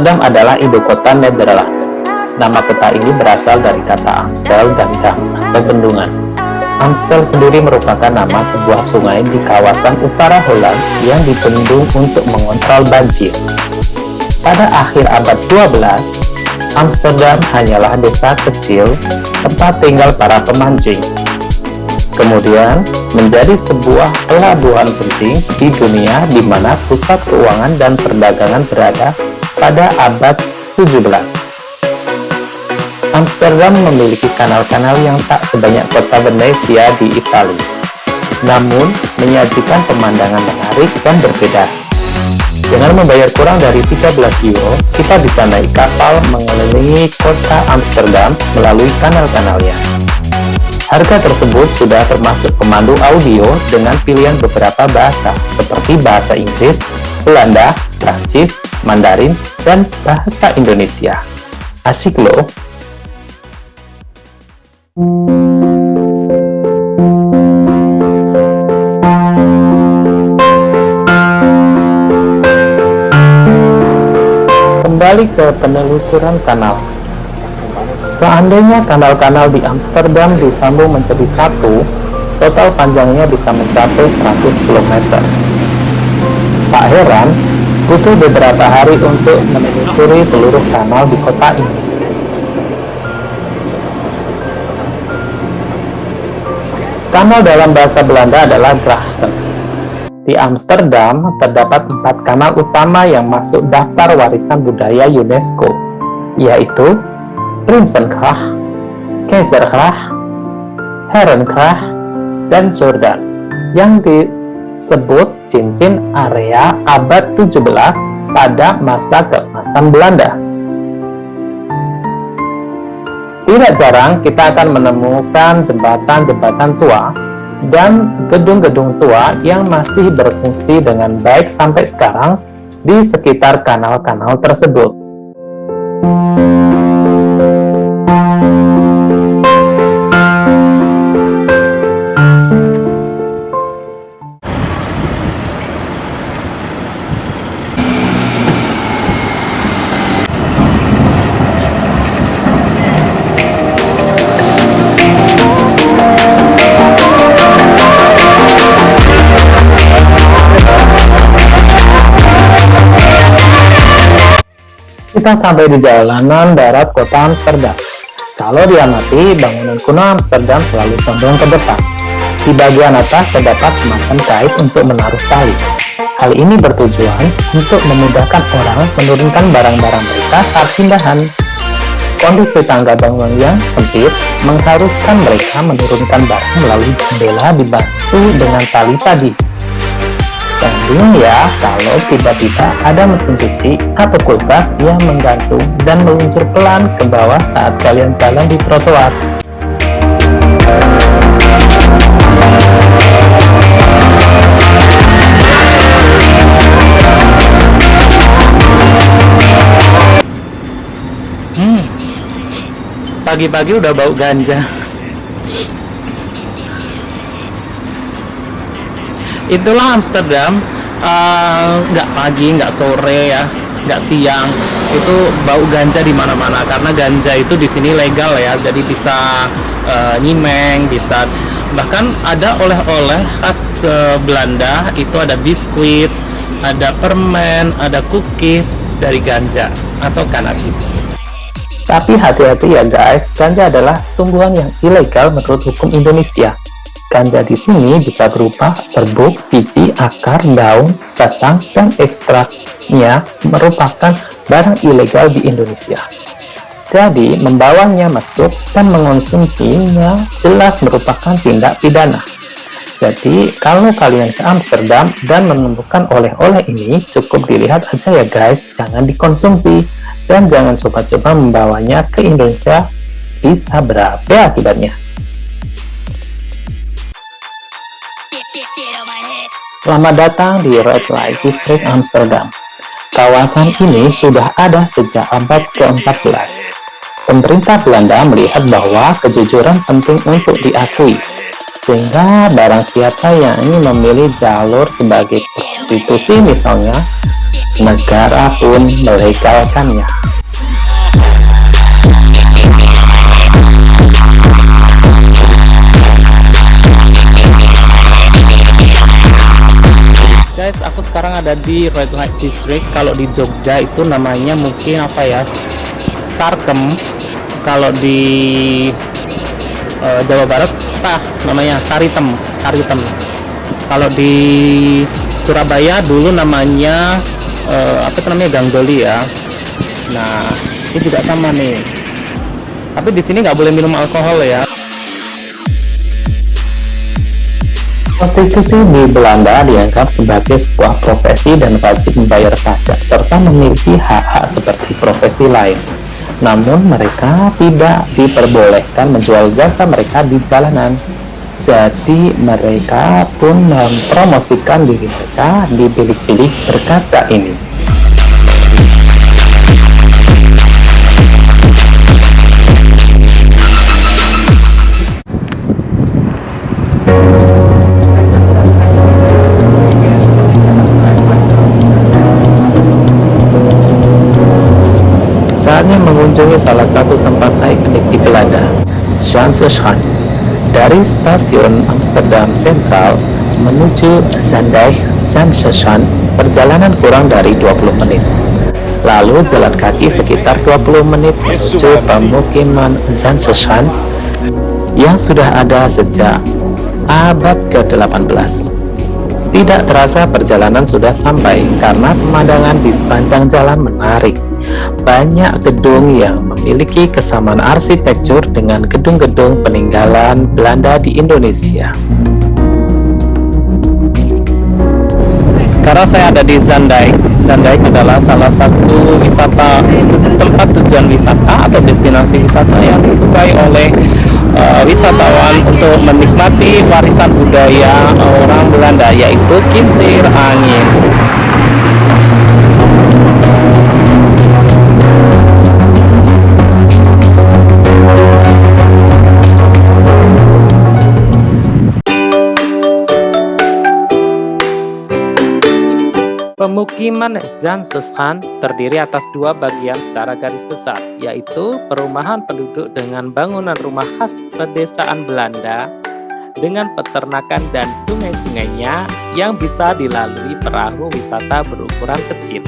Amsterdam adalah ibu kota Nederland. Nama kota ini berasal dari kata Amstel dan Dam atau bendungan. Amstel sendiri merupakan nama sebuah sungai di kawasan utara Holland yang dibendung untuk mengontrol banjir. Pada akhir abad 12, Amsterdam hanyalah desa kecil tempat tinggal para pemancing. Kemudian, menjadi sebuah pelabuhan penting di dunia di mana pusat keuangan dan perdagangan berada pada abad 17. Amsterdam memiliki kanal-kanal yang tak sebanyak kota Venesia di Italia, namun menyajikan pemandangan menarik dan berbeda. Dengan membayar kurang dari 13 euro, kita bisa naik kapal mengelilingi kota Amsterdam melalui kanal-kanalnya. Harga tersebut sudah termasuk pemandu audio dengan pilihan beberapa bahasa, seperti bahasa Inggris, Belanda, Prancis, Mandarin, dan bahasa Indonesia. Asik loh! Kembali ke penelusuran kanal. Seandainya kanal-kanal di Amsterdam disambung menjadi satu, total panjangnya bisa mencapai 100 km. Tak heran, butuh beberapa hari untuk menelusuri seluruh kanal di kota ini. Kanal dalam bahasa Belanda adalah Grachten. Di Amsterdam, terdapat empat kanal utama yang masuk daftar warisan budaya UNESCO, yaitu Prinsengracht, Keizergracht, Herengracht, dan Jordan, yang disebut cincin area abad 17 pada masa keemasan Belanda. Tidak jarang kita akan menemukan jembatan-jembatan tua dan gedung-gedung tua yang masih berfungsi dengan baik sampai sekarang di sekitar kanal-kanal tersebut. Kita sampai di jalanan darat kota Amsterdam. Kalau diamati, bangunan kuno Amsterdam selalu condong ke depan. Di bagian atas terdapat semacam kait untuk menaruh tali. Hal ini bertujuan untuk memudahkan orang menurunkan barang-barang mereka saat pindahan. Kondisi tangga bangunan yang sempit mengharuskan mereka menurunkan barang melalui jendela dibantu dengan tali tadi. Bingung ya kalau tiba-tiba ada mesin cuci atau kulkas yang menggantung dan meluncur pelan ke bawah saat kalian jalan di trotoar. Hmm, pagi-pagi udah bau ganja. Itulah Amsterdam. Eh, nggak uh, pagi nggak sore ya nggak siang. Itu bau ganja di mana-mana karena ganja itu di sini legal ya. Jadi bisa uh, nyimeng bisa. Bahkan ada oleh-oleh khas uh, Belanda itu ada biskuit ada permen ada cookies dari ganja atau cannabis tapi hati-hati ya guys. Ganja adalah tumbuhan yang ilegal menurut hukum Indonesia Ganja di sini bisa berupa serbuk, biji, akar, daun, batang, dan ekstraknya merupakan barang ilegal di Indonesia. Jadi, membawanya masuk dan mengonsumsinya jelas merupakan tindak pidana. Jadi, kalau kalian ke Amsterdam dan menemukan oleh-oleh ini, cukup dilihat aja ya guys, jangan dikonsumsi. Dan jangan coba-coba membawanya ke Indonesia, bisa berabe akibatnya. Selamat datang di Red Light District Amsterdam. Kawasan ini sudah ada sejak abad ke-14. Pemerintah Belanda melihat bahwa kejujuran penting untuk diakui, sehingga barang siapa yang ingin memilih jalur sebagai prostitusi misalnya, negara pun melegalkannya. Sekarang ada di red light district. Kalau di Jogja itu namanya mungkin apa ya? Sarkem. Kalau di uh, Jawa Barat apa namanya? Saritem Saritem. Kalau di Surabaya dulu namanya uh, apa itu namanya? Ganggoli ya. Nah ini juga sama nih. Tapi di sini nggak boleh minum alkohol ya Prostitusi di Belanda dianggap sebagai sebuah profesi dan wajib membayar pajak serta memiliki hak-hak seperti profesi lain. Namun mereka tidak diperbolehkan menjual jasa mereka di jalanan. Jadi mereka pun mempromosikan diri mereka di bilik-bilik berkaca ini. Mengunjungi salah satu tempat ikonik di Belanda, Schanzeschan. Dari stasiun Amsterdam Central menuju Zandijk Schanzeschan, perjalanan kurang dari 20 menit. Lalu jalan kaki sekitar 20 menit menuju pemukiman Schanzeschan yang sudah ada sejak abad ke-18. Tidak terasa perjalanan sudah sampai karena pemandangan di sepanjang jalan menarik banyak gedung yang memiliki kesamaan arsitektur dengan gedung-gedung peninggalan Belanda di Indonesia. Sekarang saya ada di Zandijk. Zandijk adalah salah satu wisata tempat tujuan wisata atau destinasi wisata yang disukai oleh uh, wisatawan untuk menikmati warisan budaya orang Belanda yaitu kincir angin. Pemukiman Zansuskan terdiri atas dua bagian secara garis besar, yaitu perumahan penduduk dengan bangunan rumah khas pedesaan Belanda dengan peternakan dan sungai-sungainya yang bisa dilalui perahu wisata berukuran kecil.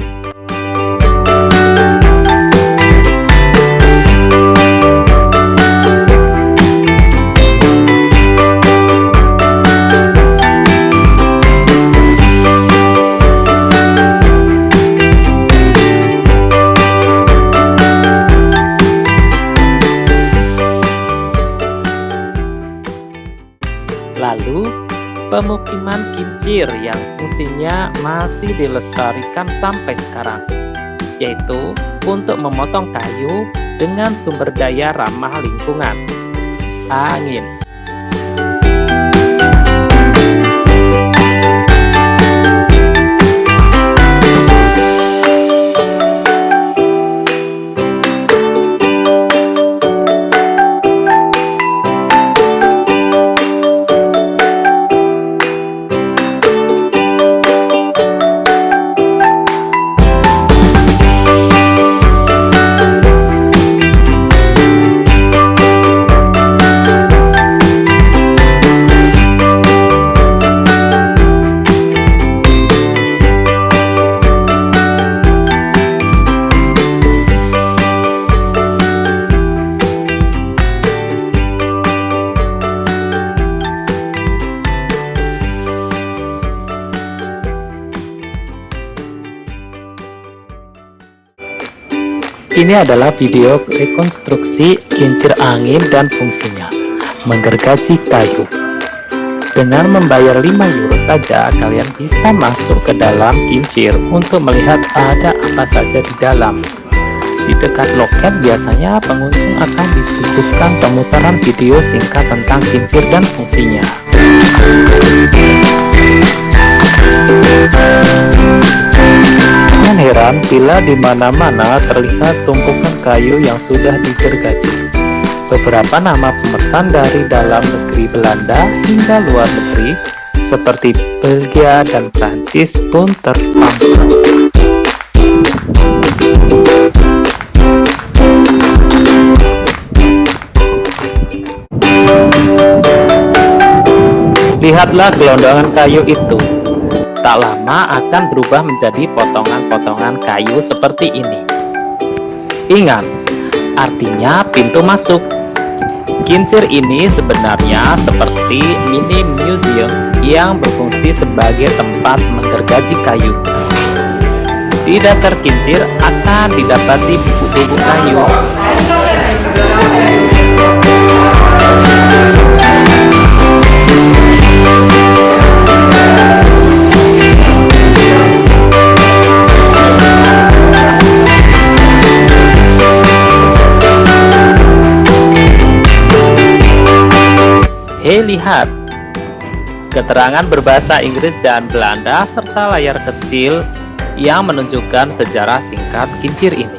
Pemukiman kincir yang fungsinya masih dilestarikan sampai sekarang, yaitu untuk memotong kayu dengan sumber daya ramah lingkungan, angin. Ini adalah video rekonstruksi kincir angin dan fungsinya, menggergaji kayu. Dengan membayar 5 euro saja, kalian bisa masuk ke dalam kincir untuk melihat ada apa saja di dalam. Di dekat loket biasanya pengunjung akan disuguhkan pemutaran video singkat tentang kincir dan fungsinya Jangan heran bila di mana-mana terlihat tumpukan kayu yang sudah digergaji. Beberapa nama pemesan dari dalam negeri Belanda hingga luar negeri seperti Belgia dan Prancis pun terpampang. Lihatlah gelondongan kayu itu Tak lama akan berubah menjadi potongan-potongan kayu seperti ini. Ingat, artinya pintu masuk. Kincir ini sebenarnya seperti mini museum yang berfungsi sebagai tempat menggergaji kayu. Di dasar kincir akan didapati buku-buku kayu. Hei lihat, keterangan berbahasa Inggris dan Belanda serta layar kecil yang menunjukkan sejarah singkat kincir ini.